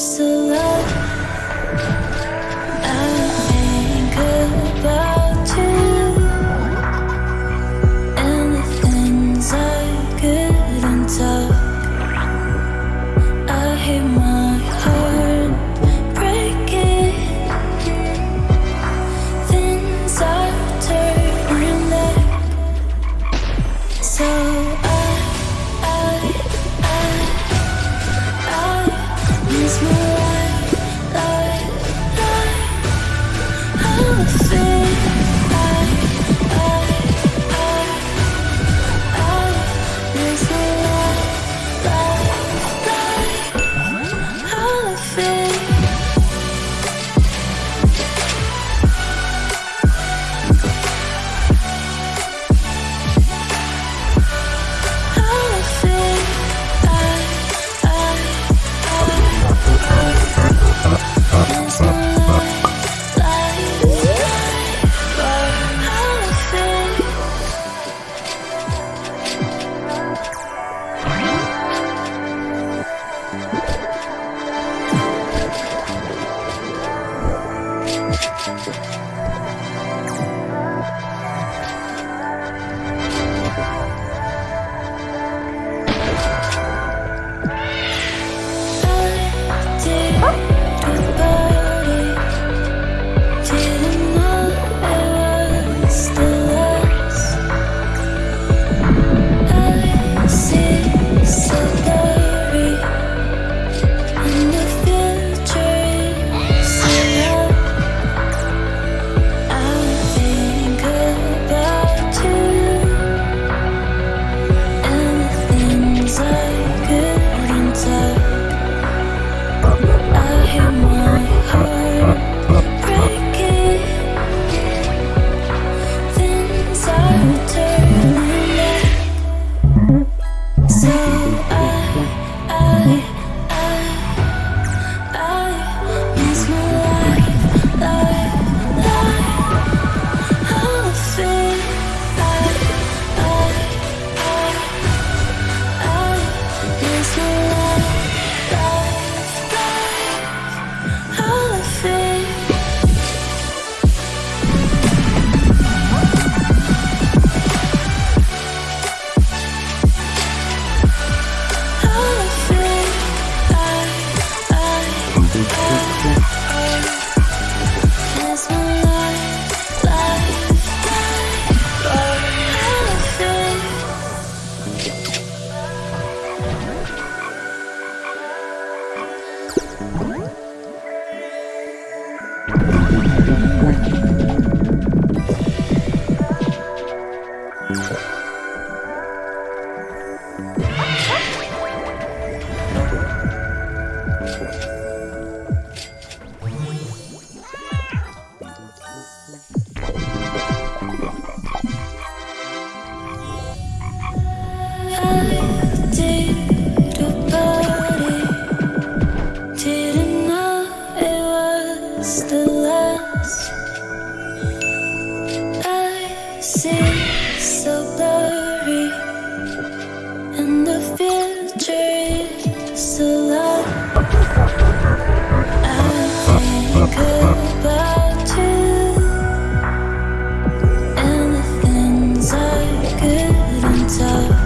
so Ah! It's the last I see. So blurry. And the I think about you. And the things I couldn't